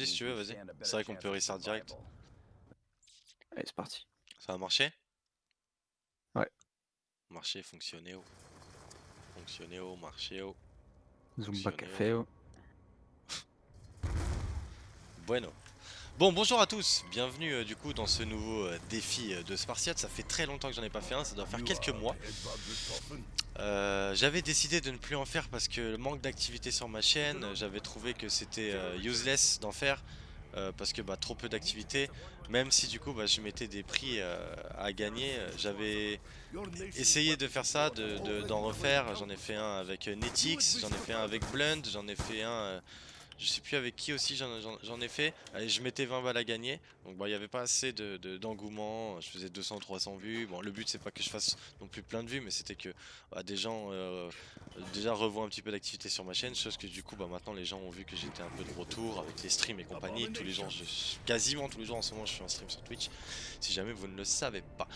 vas-y si tu veux, vas-y. C'est vrai qu'on peut restart direct. Allez, c'est parti. Ça a marché? Ouais. Marché, fonctionné, oh. Fonctionné, oh, marché, oh. Zumba. Café. oh. Bueno. Bon, bonjour à tous, bienvenue euh, du coup dans ce nouveau euh, défi euh, de Spartiate. Ça fait très longtemps que j'en ai pas fait un, ça doit faire quelques mois. J'avais décidé de ne plus en faire parce que le manque d'activité sur ma chaîne, j'avais trouvé que c'était useless d'en faire parce que bah, trop peu d'activité. Même si du coup bah, je mettais des prix à gagner, j'avais essayé de faire ça, de- de- d'en refaire. J'en ai fait un avec Netix, j'en ai fait un avec Blunt, j'en ai fait un. Je sais plus avec qui aussi j'en ai fait. Allez, je mettais 20 balles à gagner. Donc bah, il n'y avait pas assez de- de- d'engouement. je faisais 200-300 vues. Bon, le but c'est pas que je fasse non plus plein de vues, mais c'était que bah, des gens euh, déjà revoient un petit peu d'activité sur ma chaîne. Chose que du coup bah, maintenant les gens ont vu que j'étais un peu de retour avec les streams et compagnie. Tous les jours, je, quasiment tous les jours en ce moment, je fais un stream sur Twitch. Si jamais vous ne le savez pas.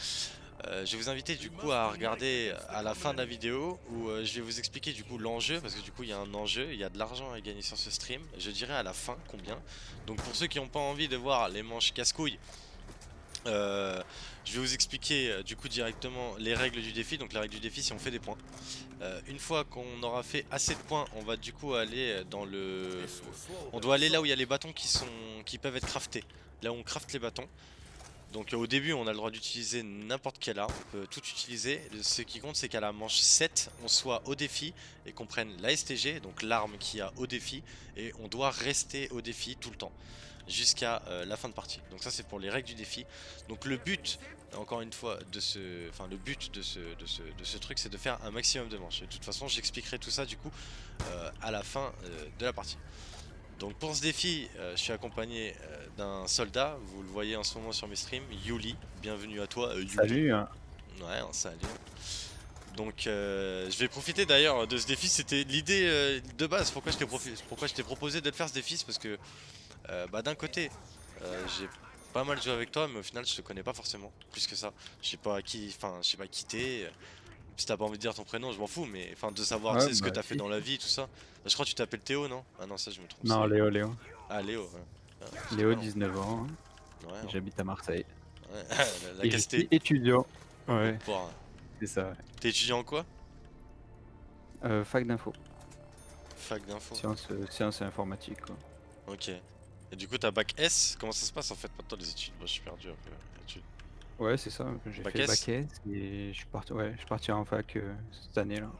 Euh, je vais vous inviter du coup à regarder à la fin de la vidéo où euh, je vais vous expliquer du coup l'enjeu parce que du coup il y a un enjeu, il y a de l'argent à gagner sur ce stream. Je dirai à la fin combien. Donc pour ceux qui n'ont pas envie de voir les manches casse-couilles, euh, je vais vous expliquer euh, du coup directement les règles du défi. Donc la règle du défi c'est on fait des points. Euh, une fois qu'on aura fait assez de points, on va du coup aller dans le... On doit aller là où il y a les bâtons qui, qui peuvent être craftés. Là où on crafte les bâtons. Donc euh, au début on a le droit d'utiliser n'importe quelle arme, on peut tout utiliser. Ce qui compte c'est qu'à la manche 7 on soit au défi et qu'on prenne la STG, donc l'arme qui a au défi, et on doit rester au défi tout le temps jusqu'à euh, la fin de partie. Donc ça c'est pour les règles du défi. Donc le but, encore une fois, de ce, enfin le but de ce, truc c'est de faire un maximum de manches. Et de toute façon j'expliquerai tout ça du coup euh, à la fin de la partie. Donc pour ce défi, euh, je suis accompagné euh, d'un soldat, vous le voyez en ce moment sur mes streams, Yuli, bienvenue à toi euh, Yuli. Salut. hein. Ouais, salut. Donc euh, je vais profiter d'ailleurs de ce défi, c'était l'idée euh, de base, pourquoi je t'ai proposé de faire ce défi, c'est parce que euh, bah, d'un côté j'ai pas mal joué avec toi mais au final je te connais pas forcément, plus que ça. Je sais pas qui, enfin je sais pas qui t'es, euh, si t'as pas envie de dire ton prénom je m'en fous mais enfin de savoir Ouais, ce que bah, t'as fait dans la vie tout ça. Je crois que tu t'appelles Théo non? Ah non ça je me trompe. Non, Léo, Léo. Ah Léo. ouais. Ah, Léo, pas, non. 19 ans. hein. Ouais. J'habite à Marseille. Ouais, la, la Et je casté. suis étudiant. Ouais, Pour- c'est ça. ouais. T'es étudiant en quoi? Euh, fac d'info. Fac d'info. Sciences, euh, sciences et informatique. Quoi. Ok. Et du coup, t'as bac S? Comment ça se passe en fait maintenant les études? Moi, je suis perdu un peu. les études. Ouais, c'est ça. J'ai fait bac S et je suis parti, ouais, je suis parti en fac euh, cette année là.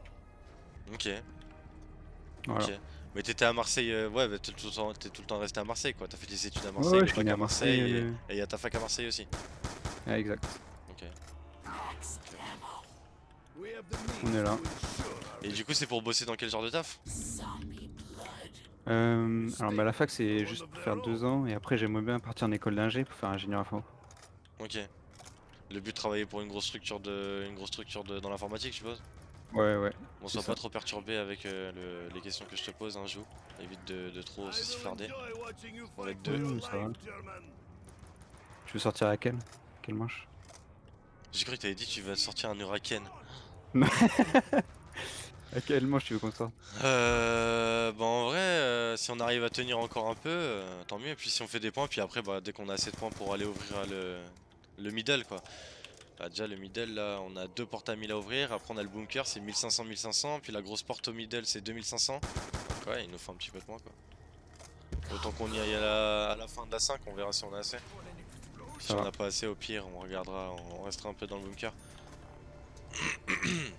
Ok. Voilà. Mais t'étais à Marseille, euh, ouais, t'es tout, le temps- t'es tout le temps resté à Marseille quoi. T'as fait des études à Marseille, ouais, le je suis bac né à Marseille, Marseille, et- euh. et il y a ta fac à Marseille aussi. Ouais, exact. Ok. On est là. Et du coup, c'est pour bosser dans quel genre de taf? Euh, alors bah, la fac c'est juste pour faire deux ans et après j'aimerais bien partir en école d'ingé pour faire ingénieur info. Ok. Le but de travailler pour une grosse structure de, une grosse structure de, dans l'informatique, je suppose. Ouais ouais. Sois ça. pas trop perturbé avec euh, le- les questions que je te pose, hein, joue. Évite de, de trop se sifflarder. On va être deux. Ça va. Tu veux sortir à quelle? Quelle manche? J'ai cru que t'avais dit que tu vas sortir un Huracan. À quelle manche tu veux qu'on sorte? Euh, bah en vrai, euh, si on arrive à tenir encore un peu, euh, tant mieux. Et puis si on fait des points, puis après, bah, dès qu'on a assez de points pour aller ouvrir le, le middle, quoi. Bah, déjà, le middle, là, on a deux portes à 1000 à ouvrir. Après, on a le bunker, c'est 1500-1500. Puis la grosse porte au middle, c'est 2500. Donc ouais, il nous faut un petit peu de points, quoi. Autant qu'on y aille à la, à la fin de la 5, on verra si on a assez. Si on n'a pas assez, au pire, on regardera, on restera un peu dans le bunker.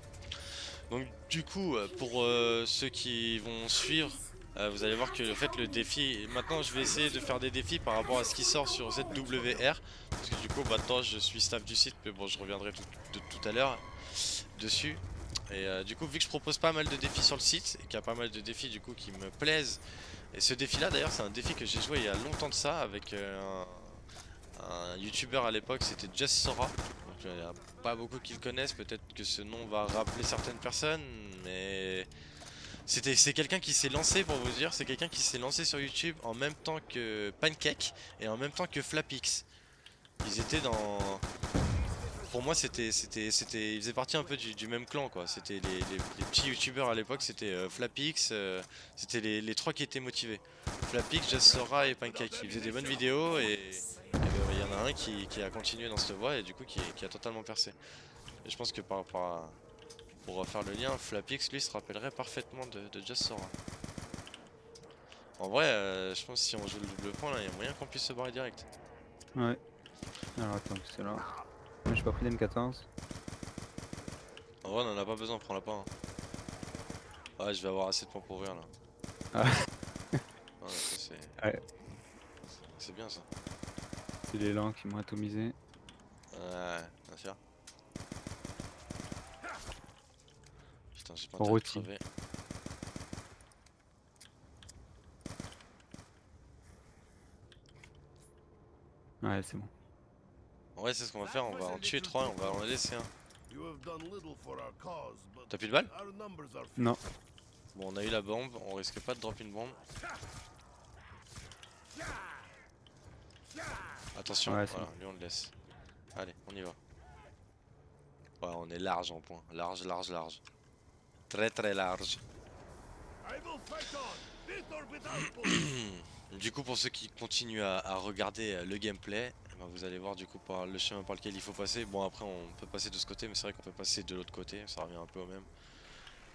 Donc du coup, euh, pour euh, ceux qui vont suivre, euh, vous allez voir que en fait le défi, maintenant je vais essayer de faire des défis par rapport à ce qui sort sur ZWR, parce que du coup maintenant je suis staff du site, mais bon je reviendrai tout, tout à l'heure dessus. Et euh, du coup vu que je propose pas mal de défis sur le site, et qu'il y a pas mal de défis du coup qui me plaisent, et ce défi là d'ailleurs c'est un défi que j'ai joué il y a longtemps de ça avec euh, un, youtubeur à l'époque, c'était Just Sora. Donc il n'y a pas beaucoup qui le connaissent, peut-être que ce nom va rappeler certaines personnes, mais c'est quelqu'un qui s'est lancé pour vous dire, c'est quelqu'un qui s'est lancé sur YouTube en même temps que Pancake et en même temps que Flapix. Ils étaient dans pour moi c'était c'était c'était il faisait partie un peu du, même clan quoi. C'était les, petits youtubeurs à l'époque, c'était euh, Flapix, euh, c'était les, trois qui étaient motivés. Flapix, Just Sora et Pancake. Ils faisaient des bonnes vidéos et euh, il y en a un qui, a continué dans cette voie et du coup qui, qui a totalement percé. Et je pense que par pour refaire le lien, Flapix lui se rappellerait parfaitement de, de Just Sora. En vrai, euh, je pense que si on joue le double point là, il y a moyen qu'on puisse se barrer direct. Ouais. Alors attends, c'est là. J'ai pas pris d'M14. En vrai, on en a pas besoin, prends-la pas. hein. Ouais, je vais avoir assez de points pour ouvrir là. Ah. Ouais, c'est. Ouais. C'est bien ça. C'est l'élan qui m'ont atomisé. Ouais, bien sûr. Putain, j'ai pas On envie de rôtit. crever. Ouais, c'est bon. En vrai, c'est ce qu'on va faire, on va en tuer 3 et on va en laisser un. T'as plus de balles Non. Bon, on a eu la bombe, on risque pas de drop une bombe. Attention, Ouais, voilà, lui on le laisse. Allez, on y va. Ouais, on est large en point. Large, large, large. Très, très large. Du coup, pour ceux qui continuent à, à regarder euh, le gameplay, eh ben, vous allez voir du coup par le chemin par lequel il faut passer. Bon, après, on peut passer de ce côté, mais c'est vrai qu'on peut passer de l'autre côté, ça revient un peu au même.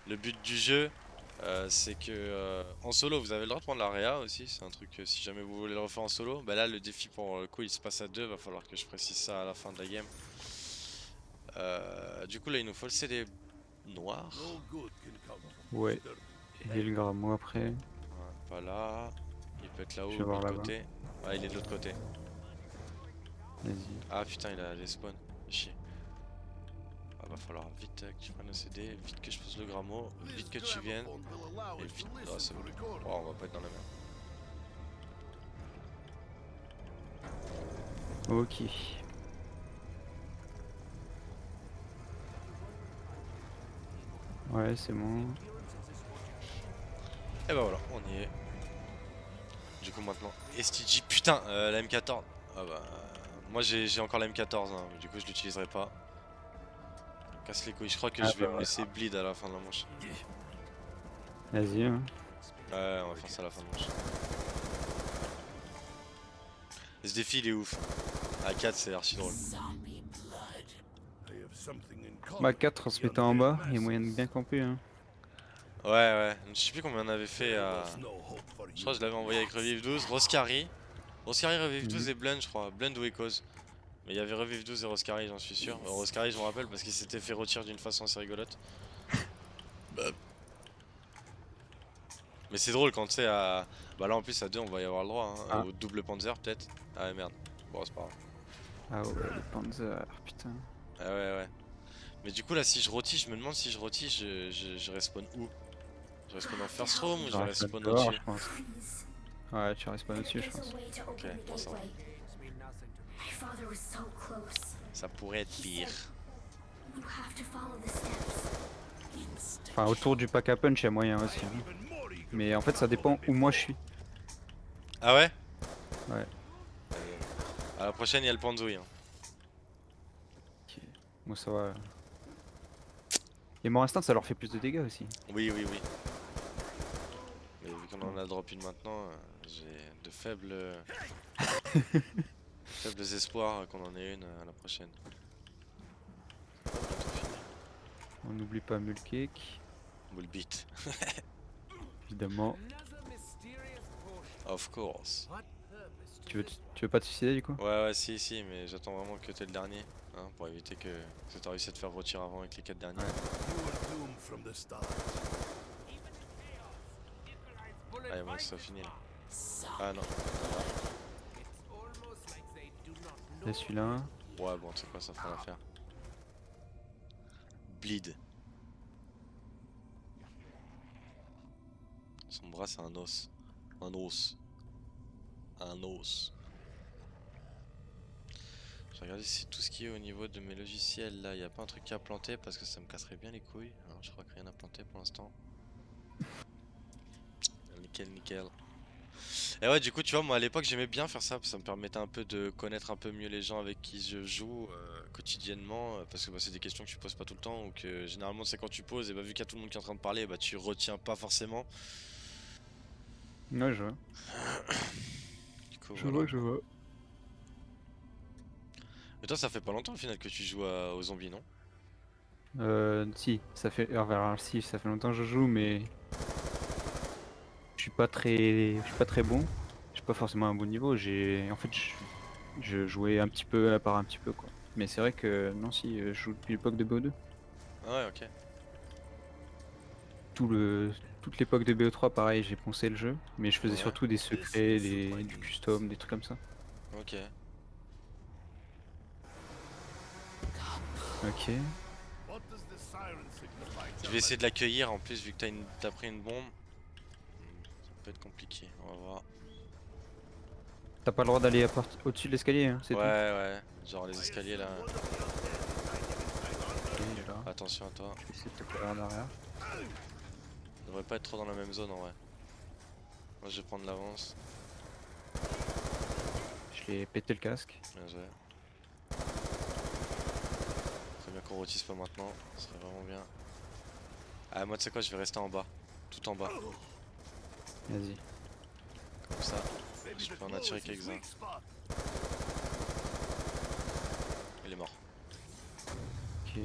Le but du jeu, euh, c'est que euh, en solo, vous avez le droit de prendre l'area aussi. C'est un truc, euh, si jamais vous voulez le refaire en solo, bah là, le défi pour le coup, il se passe à deux. Va falloir que je précise ça à la fin de la game. Du coup, là, il nous faut le CD noir. Ouais. Et le grammo après. Ouais, pas là. Il peut être là-haut Je ou vais de voir l'autre côté. Ouais, il est de l'autre côté. Vas-y. Ah putain, il a les spawns. Chier. Ah, va falloir vite euh, que tu prennes le CD, vite que je pose le grammo, vite que tu viennes. Et vite. Ah, c'est bon. Oh, on va pas être dans la merde. Ok. Ouais, c'est bon. Et bah voilà, on y est. Du coup maintenant, STG, putain, euh, la M14. Ah bah, moi j'ai encore la M14, hein, mais du coup je l'utiliserai pas. Casse les couilles, je crois que Ah je vais bah me ouais. laisser bleed à la fin de la manche. Vas-y. hein. Ouais, on va faire ça à la fin de manche. Ce défi il est ouf. À 4 c'est archi drôle. Bah 4 en se mettant en bas, il y a moyen de bien camper. Hein. Ouais, ouais, je sais plus combien on avait fait à. Je crois que je l'avais envoyé avec Revive 12, Roscari. Roscari, Revive 12 Mhm. et Blend, je crois. Blend ou Echoes. Mais il y avait Revive 12 et Roscari, j'en suis sûr. Euh, Roscari, je me rappelle parce qu'il s'était fait retirer d'une façon assez rigolote. Bah. Mais c'est drôle quand tu sais à. Bah là en plus à 2 on va y avoir le droit, hein. Ah. Au double Panzer peut-être. Ah ouais, merde. Bon, c'est pas grave. Ah ouais, le Panzer, putain. Ah ouais, ouais. Mais du coup là, si je rôtis, je me demande si je rôtis, je, je, je respawn où? Je respawn en first room ou je respawn au-dessus? je pense. Ouais, tu pas au-dessus, je pense. Ok, bon, ça pourrait être pire. You have to follow the steps. Enfin, autour du pack à punch, il y a moyen aussi. hein. Mais en fait, ça dépend où moi je suis. Ah ouais? Ouais. À la prochaine, il y a le Panzouille. hein. Moi, ça va. Et mort instinct, ça leur fait plus de dégâts aussi. Oui, oui, oui. Mais vu qu'on en a drop une maintenant, euh, j'ai de faibles. faibles espoirs qu'on en ait une euh, à la prochaine. On n'oublie pas Mulcake, Bull beat. évidemment. Of course. Tu veux, tu veux pas te suicider du coup Ouais, ouais, si, si, mais j'attends vraiment que t'aies le dernier. Hein, pour éviter que, que t'as réussi à te faire retirer avant avec les 4 derniers. Allez, bon, ça finit là. Ah non. Là, celui-là. Ouais, bon, tu sais quoi, ça fera l'affaire. Bleed. Son bras, c'est un os. Un os. Un os. Je vais regarder si tout ce qui est au niveau de mes logiciels là, il n'y a pas un truc à planter parce que ça me casserait bien les couilles. Alors, je crois que rien à planter pour l'instant. Nickel, nickel. Et ouais, du coup, tu vois, moi à l'époque j'aimais bien faire ça, ça me permettait un peu de connaître un peu mieux les gens avec qui je joue euh, quotidiennement, euh, parce que bah, c'est des questions que tu poses pas tout le temps, ou que généralement c'est quand tu poses, et bah vu qu'il y a tout le monde qui est en train de parler, bah tu retiens pas forcément. Ouais, je vois. Je voilà. vois, je vois. Mais toi, ça fait pas longtemps au final que tu joues à- aux zombies, non? Euh, si, ça fait. Alors, si, ça fait longtemps que je joue, mais. Je suis pas très. Je suis pas très bon. Je suis pas forcément à un bon niveau. J'ai. En fait, je... je jouais un petit peu à part un petit peu, quoi. Mais c'est vrai que. Non, si, euh, je joue depuis l'époque de BO2. Ah ouais, ok. Tout le... Toute l'époque de BO3, pareil, j'ai poncé le jeu. Mais je faisais Ouais. surtout des secrets, des... du custom, des trucs comme ça. Ok. Ok. Je vais essayer de l'accueillir en plus, vu que t'as une... pris une bombe. Ça peut être compliqué, on va voir. T'as pas le droit d'aller part- au-dessus de l'escalier, hein, c'est Ouais, ouais, genre les escaliers là. tout. Attention à toi. Je vais essayer de te coller en arrière. Devrait pas être trop dans la même zone en vrai. Moi je vais prendre l'avance. Je l'ai pété le casque. Bien joué. Très bien qu'on rôtisse pas maintenant, ce serait vraiment bien. Ah moi tu sais quoi, je vais rester en bas. Tout en bas, Vas-y. comme ça. Je peux en attirer quelques-uns. Il est mort. Ok.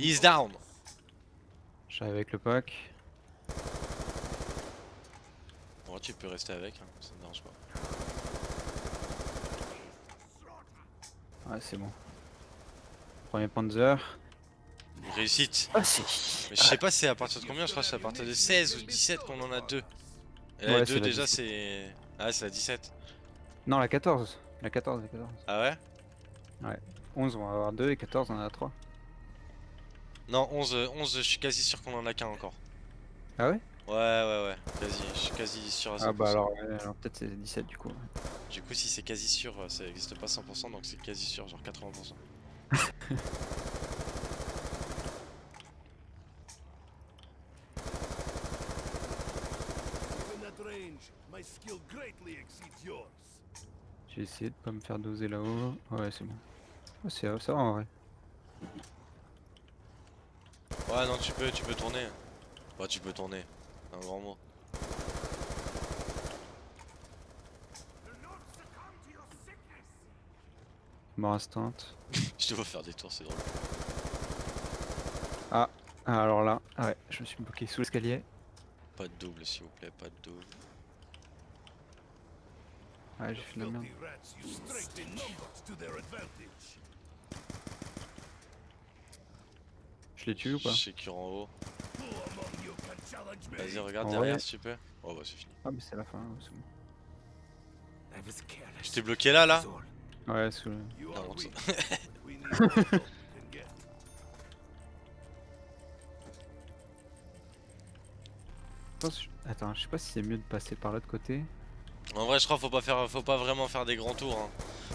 He's down J'arrive avec le pack. Bon tu peux rester avec, hein, ça me dérange pas. Ouais, c'est bon. Premier Panzer. Réussite Ah, si. Mais je sais pas c'est à partir de combien, je crois que c'est à partir de 16 ou 17 qu'on en a deux. Et la Ouais, 2 c'est la déjà 17. c'est... Ah c'est la 17. Non, la 14. La 14, la 14. Ah ouais? 11, on va avoir 2 et 14, on en a 3. Non 11, euh, 11 je suis quasi sûr qu'on en a qu'un encore. Ah ouais? Ouais ouais ouais, quasi, je suis quasi sûr à 100%. Ah bah alors, peut-être c'est 17 du coup. Du coup si c'est quasi sûr, ça existe pas 100% donc c'est quasi sûr, genre 80%. J'ai essayé de pas me faire doser là-haut. Ouais, c'est bon. Ouais, c'est ça va en vrai. Ouais non tu peux, tu peux tourner. Ouais tu peux tourner, un grand mot. Mort instant. Je te vois faire des tours, c'est drôle. Ah, alors là, ah ouais, je me suis bloqué sous l'escalier. Pas de double s'il vous plaît, pas de double. Ouais, j'ai fait de la merde. Je l'ai tué ou pas Je sais qu'il en haut. Vas-y regarde En derrière vrai- si tu peux. Oh bah c'est fini. Ah, mais c'est la fin, c'est bon. Je t'ai bloqué là là Ouais, sous le... Attends, je sais pas si c'est mieux de passer par l'autre côté. En vrai je crois faut pas faire faut pas vraiment faire des grands tours hein.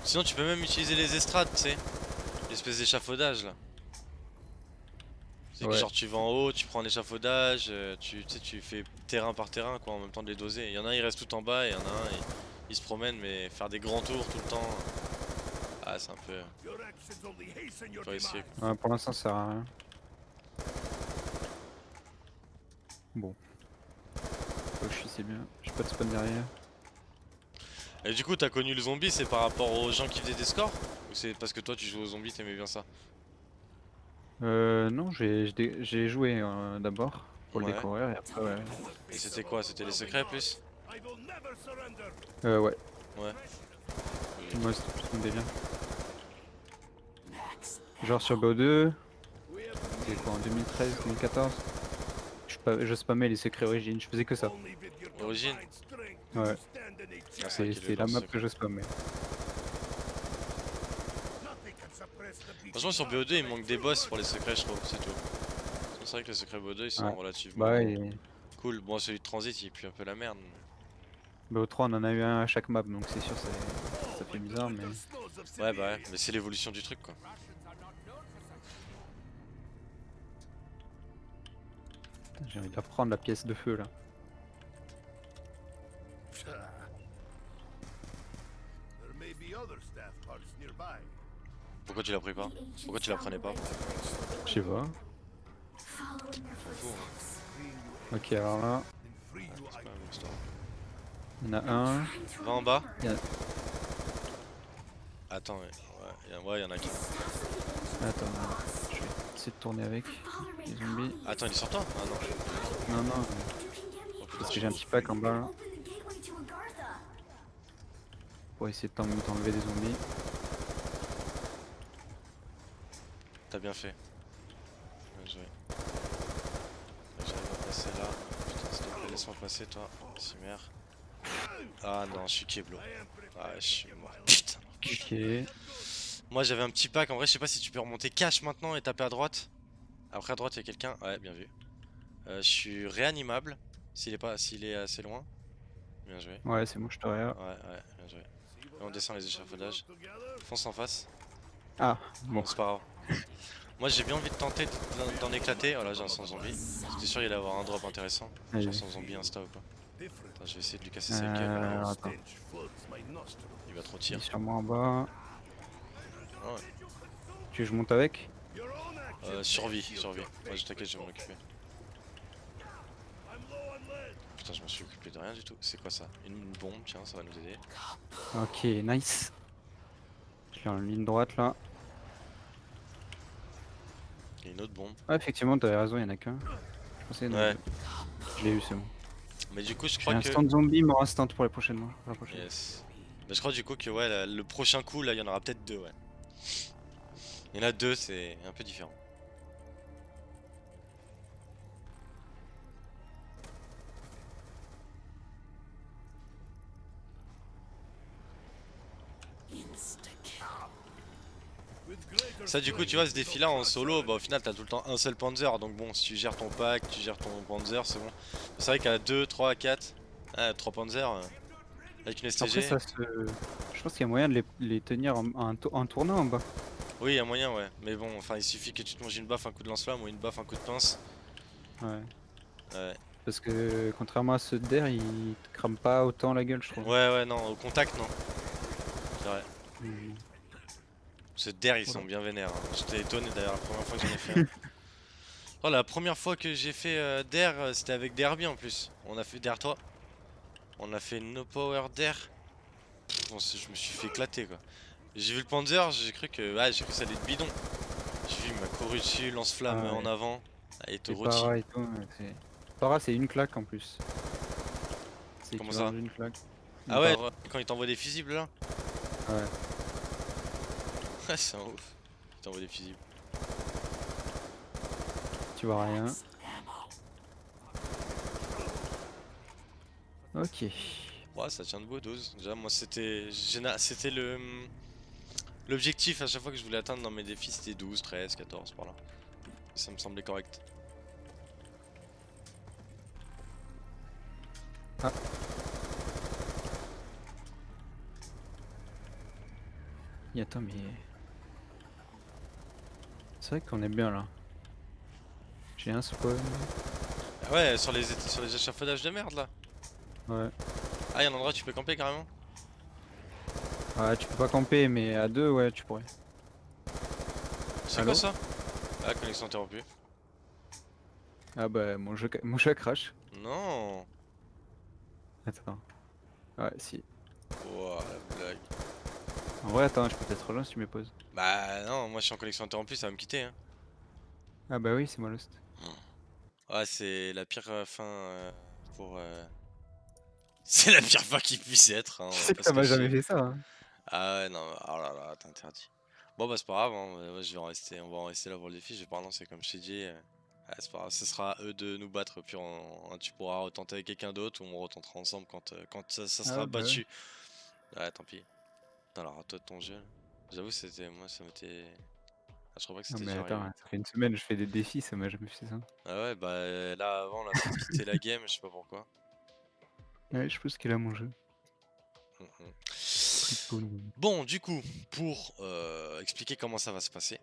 Sinon tu peux même utiliser les estrades tu sais L'espèce d'échafaudage là C'est que Ouais. genre tu vas en haut, tu prends l'échafaudage, euh, tu, tu sais tu fais terrain par terrain quoi en même temps de les doser. Il y en a un il reste tout en bas et il y en a un il, il se promène mais faire des grands tours tout le temps Ah c'est un peu... Faut essayer quoi. Ouais, pour l'instant, ça sert à rien. Bon. Oh, je suis, c'est bien. J'ai pas de spawn derrière. Et du coup t'as connu le zombie c'est par rapport aux gens qui faisaient des scores? Ou c'est parce que toi tu joues aux zombies t'aimais bien ça? Euh, non, j'ai joué euh, d'abord pour Ouais. le découvrir et après, ouais. Et c'était quoi? C'était les secrets plus? Euh, ouais. Ouais. Moi, c'était plus mon délire. Genre sur BO2, c'était quoi en 2013, 2014 je, spa- je spammais les secrets origines, je faisais que ça. Origine? Ouais, Ah, dans la map que je spammais. Franchement sur BO2 il manque des boss pour les secrets je trouve, c'est tout. C'est vrai que les secrets BO2 ils sont Ouais. relativement Bah, cool. Bon celui de transit il pue un peu la merde. BO3, on en a eu un à chaque map, donc c'est sûr, c'est- ça fait bizarre, mais. Ouais bah ouais, mais c'est l'évolution du truc quoi. J'ai envie de la prendre la pièce de feu là. Pourquoi tu la pris pas Pourquoi tu la prenais pas Je sais pas. Ok, alors là, il y en a un. Va en bas. Il y en a- Attends, ouais, a- ouais, y en a ancients Attends, je vais essayer de tourner avec. Les zombies. Attends, il est sur toi Ah non. Non, non, parce que j'ai un petit pack en bas là, pour essayer de t'en- t'enlever des zombies. T'as bien fait. Bien joué. J'arrive à passer là. Putain, s'il te plaît, laisse-moi passer, toi. Cimer. Ah non, je suis Keblo. Ah, je suis mort. Putain. Ok. Moi, j'avais un petit pack. En vrai, je sais pas si tu peux remonter cash maintenant et taper à droite. Après, à droite, il y a quelqu'un. Ouais, bien vu. Euh, je suis réanimable. S'il est pas, s'il est assez loin. Bien joué. Ouais, c'est bon, je te. Ouais, ouais, bien joué. Et on descend les échafaudages. Fonce en face. Ah, bon. C'est pas grave. Moi j'ai bien envie de tenter d'en- éclater. Voilà, j'ai un sans zombie. J'étais sûr qu'il allait avoir un drop intéressant. J'ai un sans zombie insta ou Attends, je vais essayer de lui casser sa gueule. Euh, attends. Il va trop Il est tirer. moi en bas. Ah ouais. Tu veux que je monte avec? Euh, survie, survie. Ouais, je t'inquiète, je vais m'en occuper. Putain, je me suis occupé de rien du tout. C'est quoi ça? Une, une bombe, tiens, ça va nous aider. Ok, nice. Je l'ai en ligne droite là. Il y a une autre bombe. Ah, effectivement, t'avais raison, il y en a qu'un. Je Ouais. Je l'ai eu, c'est bon. Mais du coup, je crois que. instant zombie, mort instant pour les prochaines. pour la prochaine. Yes. Mais je crois du coup que ouais, la- le prochain coup là, il y en aura peut-être deux, ouais. Il y en a deux, c'est un peu différent. Ça du coup tu vois ce défi là en solo bah au final t'as tout le temps un seul panzer donc bon si tu gères ton pack, tu gères ton panzer c'est bon. C'est vrai qu'à 2, 3, 4, ah, 3 panzers euh, avec une Après, STG, ça se... Je pense qu'il y a moyen de les, les tenir en, en, en tournant en bas. oui y a moyen ouais. Mais bon enfin il suffit que tu te manges une baffe, un coup de lance-flamme ou une baffe, un coup de pince. Ouais. Ouais Parce que contrairement à ceux de d'air, ils te crament pas autant la gueule, je trouve. ouais, ouais non au contact non. C'est vrai. Hmm. Ceux d'air ils sont bien vénères. hein. J'étais étonné d'ailleurs la première fois que j'en ai fait. oh la première fois que j'ai fait euh, d'air euh, c'était avec Derby en plus. On a fait derrière toi. On a fait no power d'air. Pff, bon, c'est- je me suis fait éclater quoi. J'ai vu le Panzer, j'ai cru que ouais, j'ai cru que ça allait être bidon. J'ai vu il m'a couru dessus, lance-flamme Ah ouais. en avant. Ah, il te C'est rôtit. para et tout. ouais, c'est- Para, c'est une claque en plus. C'est Comment ça d'une claque. Une Ah ouais, para. quand il t'envoie des fusibles là Ouais. Ouais, c'est un ouf. Il t'envoie des fusibles. Tu vois rien. Ok. Ouais, ça tient debout 12. Déjà, moi, c'était c'était le l'objectif à chaque fois que je voulais atteindre dans mes défis, c'était 12, 13, 14 par là. Ça me semblait correct. Et attends, mais. C'est vrai qu'on est bien là. J'ai un spawn. Ah ouais, sur les sur les échafaudages de merde là. Ouais. Ah, il y a un endroit où tu peux camper carrément. Ouais, tu peux pas camper, mais à deux, ouais, tu pourrais. C'est quoi ça? Ah, connexion interrompue. Ah bah, mon jeu, mon chat crash. Non. Attends. Ouais, si. La blague. En vrai, attends, je peux peut-être rejoindre si tu me poses. Bah non, moi je suis en connexion interrompue, ça va me quitter. Hein. Ah bah oui, c'est moi Lost. Ouais, c'est la pire euh, fin euh, pour. euh, C'est la pire fin qui puisse être. Hein, C'est que ça m'a jamais fait ça. Hein. Ah ouais, non, oh là là, t'es interdit. Bon bah c'est pas grave, hein, je vais en rester, on va en rester là pour le défi, je vais pas relancer comme je t'ai dit. euh, ouais, c'est pas grave, ce sera à eux de nous battre, puis on- tu pourras retenter avec quelqu'un d'autre ou on retentera ensemble quand, quand ça, ça sera Ah, battu. Ouais, tant pis. Dans la rate de ton jeu. J'avoue, c'était. Moi, ça m'était. Ah, je crois pas que Non c'était mais déjà attends, ça fait une semaine je fais des défis, ça m'a jamais fait ça. Ah ouais, bah euh, là avant, là, quitté la game, je sais pas pourquoi. Ouais, je pense qu'il a mon jeu. Mhm. Triple. Bon, du coup, pour euh, expliquer comment ça va se passer.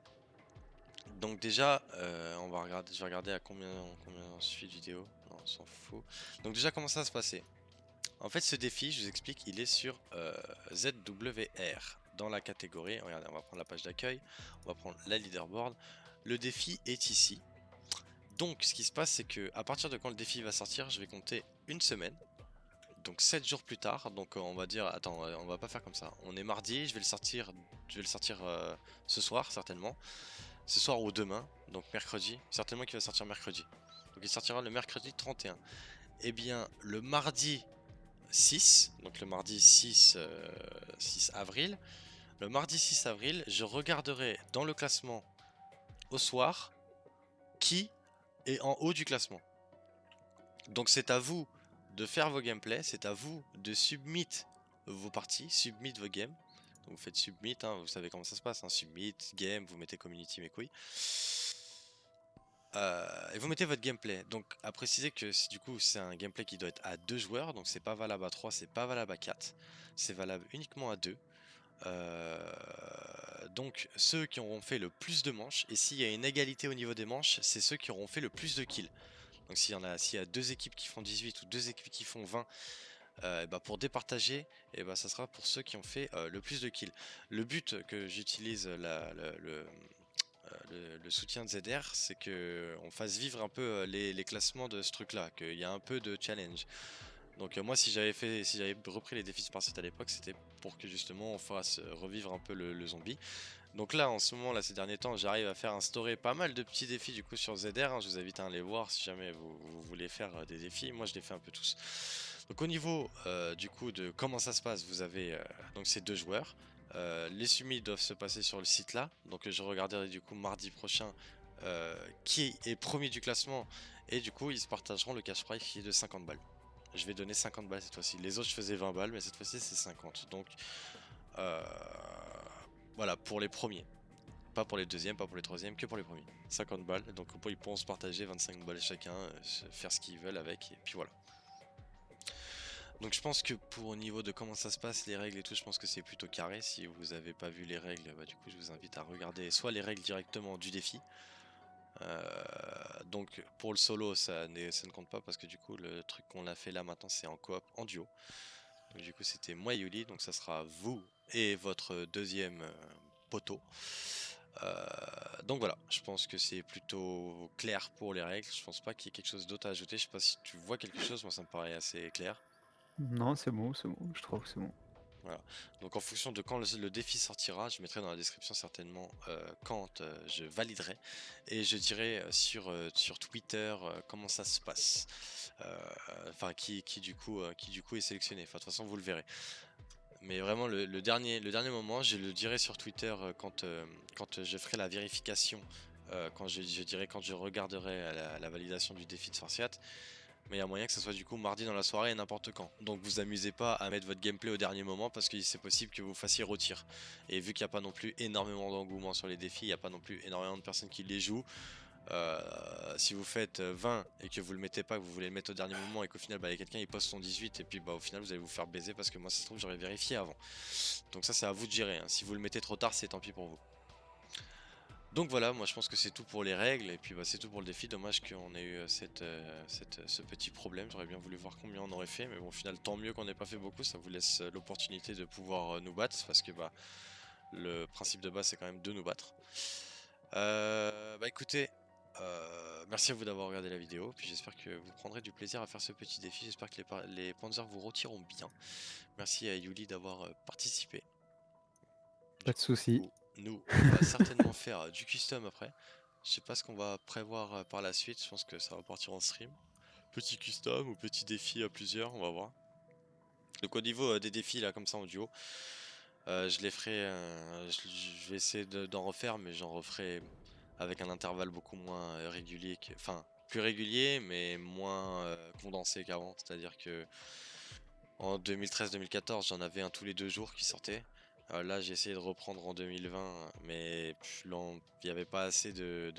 Donc déjà, euh, on va regarder, je vais regarder à combien, combien on suit de vidéo. Non, on s'en fout. Donc déjà, comment ça va se passer? En fait, ce défi, je vous explique, il est sur euh, ZWR. Dans la catégorie, regardez, on va prendre la page d'accueil, on va prendre la leaderboard. Le défi est ici. Donc, ce qui se passe, c'est que à partir de quand le défi va sortir, je vais compter une semaine. Donc 7 jours plus tard, donc euh, on va dire, attends, euh, on va pas faire comme ça. On est mardi, je vais le sortir, je vais le sortir euh, ce soir certainement, ce soir ou demain, donc mercredi, certainement qu'il va sortir mercredi. Donc il sortira le mercredi 31. Et bien le mardi 6, donc le mardi 6, euh, 6 avril, le mardi 6 avril, je regarderai dans le classement au soir qui est en haut du classement. Donc c'est à vous de faire vos gameplays, c'est à vous de submit vos parties, submit vos games. Donc vous faites submit, hein, vous savez comment ça se passe, hein, submit, game, vous mettez community mes couilles. Euh, et vous mettez votre gameplay. Donc à préciser que du coup c'est un gameplay qui doit être à deux joueurs, donc c'est pas valable à 3, c'est pas valable à 4, c'est valable uniquement à 2. Euh, donc ceux qui auront fait le plus de manches, et s'il y a une égalité au niveau des manches, c'est ceux qui auront fait le plus de kills. Donc s'il y en a, s'il y a deux équipes qui font 18 ou deux équipes qui font 20, euh, bah pour départager, et bah ça sera pour ceux qui ont fait euh, le plus de kills. Le but que j'utilise le, soutien de ZR, c'est que on fasse vivre un peu les, les classements de ce truc-là, qu'il y a un peu de challenge. Donc euh, moi si j'avais fait, repris les défis spartiates à l'époque, c'était pour que justement on fasse euh, revivre un peu le, zombie. Donc là en ce moment, là ces derniers temps, j'arrive à faire instaurer pas mal de petits défis du coup sur ZR. hein. Je vous invite à aller voir si jamais vous, voulez faire euh, des défis. Moi je les fais un peu tous. Donc au niveau du coup de comment ça se passe, vous avez donc ces deux joueurs. Les summits doivent se passer sur le site là. Donc je regarderai du coup mardi prochain qui est premier du classement. Et du coup ils se partageront le cash prize qui est de 50 balles. Je vais donner 50 balles cette fois-ci. Les autres je faisais 20 balles mais cette fois-ci c'est 50. Donc euh, voilà pour les premiers. Pas pour les deuxièmes, pas pour les troisièmes, que pour les premiers. 50 balles. Donc ils pourront se partager 25 balles chacun, euh, faire ce qu'ils veulent avec. Et puis voilà. Donc je pense que pour au niveau de comment ça se passe, les règles et tout, je pense que c'est plutôt carré. Si vous avez pas vu les règles, bah, du coup je vous invite à regarder soit les règles directement du défi. Euh, donc pour le solo ça, ne compte pas parce que du coup le truc qu'on a fait là maintenant c'est en coop, en duo. Du coup c'était moi Yuli, donc ça sera vous et votre deuxième euh, poteau. Euh, donc voilà, je pense que c'est plutôt clair pour les règles. Je pense pas qu'il y ait quelque chose d'autre à ajouter. Je sais pas si tu vois quelque chose, moi ça me paraît assez clair. Non, c'est bon, c'est bon, je trouve que c'est bon. Donc en fonction de quand le, défi sortira, je mettrai dans la description certainement euh, quand euh, je validerai et je dirai euh, sur, sur Twitter comment ça se passe. Enfin qui, qui du coup qui du coup est sélectionné. De toute façon vous le verrez. Mais vraiment le, dernier, le dernier moment, je le dirai sur Twitter quand, quand je ferai la vérification. quand je, dirai quand je regarderai la, la validation du défi de Spartiate. Mais il y a moyen que ce soit du coup mardi dans la soirée et n'importe quand. Donc vous amusez pas à mettre votre gameplay au dernier moment parce que c'est possible que vous fassiez retir. Et vu qu'il n'y a pas non plus énormément d'engouement sur les défis, il n'y a pas non plus énormément de personnes qui les jouent. euh, si vous faites euh, 20 et que vous le mettez pas, que vous voulez le mettre au dernier moment et qu'au final bah, il y a quelqu'un il poste son 18 et puis bah au final vous allez vous faire baiser parce que moi ça se trouve j'aurais vérifié avant. Donc ça c'est à vous de gérer. hein. Si vous le mettez trop tard c'est tant pis pour vous. Donc voilà, moi je pense que c'est tout pour les règles et puis bah, c'est tout pour le défi. Dommage qu'on ait eu euh, euh, cette- ce petit problème. J'aurais bien voulu voir combien on aurait fait, mais bon, au final, tant mieux qu'on n'ait pas fait beaucoup. Ça vous laisse euh, l'opportunité de pouvoir euh, nous battre parce que bah, le principe de base c'est quand même de nous battre. Euh, bah écoutez, euh, merci à vous d'avoir regardé la vidéo. Puis j'espère que vous prendrez du plaisir à faire ce petit défi. J'espère que les, les Panzers vous retireront bien. Merci à Yuli d'avoir euh, participé. Pas de soucis. Nous, on va certainement faire euh, du custom après. Je sais pas ce qu'on va prévoir euh, par la suite. Je pense que ça va partir en stream. Petit custom ou petit défi à plusieurs, on va voir. Donc au niveau euh, des défis là comme ça en duo, je les ferai. je, vais essayer de- d'en refaire, mais j'en referai avec un intervalle beaucoup moins régulier, que- enfin plus régulier, mais moins condensé qu'avant. C'est-à-dire que en 2013-2014, j'en avais un tous les deux jours qui sortait. Euh, là, j'ai essayé de reprendre en 2020, mais il n'y avait pas assez de,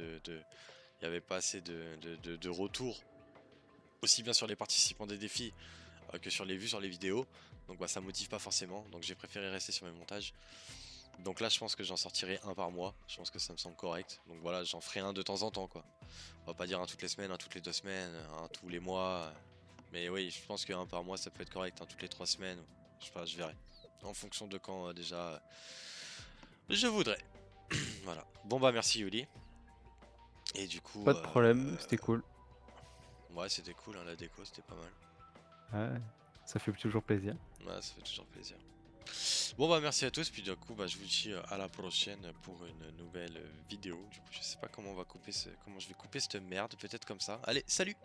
retours, aussi bien sur les participants des défis euh, que sur les vues sur les vidéos. Donc bah, ça motive pas forcément. Donc j'ai préféré rester sur mes montages. Donc là, je pense que j'en sortirai un par mois. Je pense que ça me semble correct. Donc voilà, j'en ferai un de temps en temps, quoi. On va pas dire un toutes les semaines, un toutes les deux semaines, un tous les mois. Mais oui, je pense qu'un par mois ça peut être correct, hein, toutes les trois semaines. Je sais pas, je verrai. En fonction de quand euh, déjà euh, je voudrais. voilà. Bon bah merci Yuli. Et du coup. Pas de euh, problème, c'était cool. Ouais, c'était cool, hein, la déco, c'était pas mal. Ouais, ça fait toujours plaisir. Ouais, ça fait toujours plaisir. Bon bah merci à tous, puis du coup bah, je vous dis euh, à la prochaine pour une nouvelle euh, vidéo. Du coup je sais pas comment on va couper ce... comment je vais couper cette merde, peut-être comme ça. Allez, salut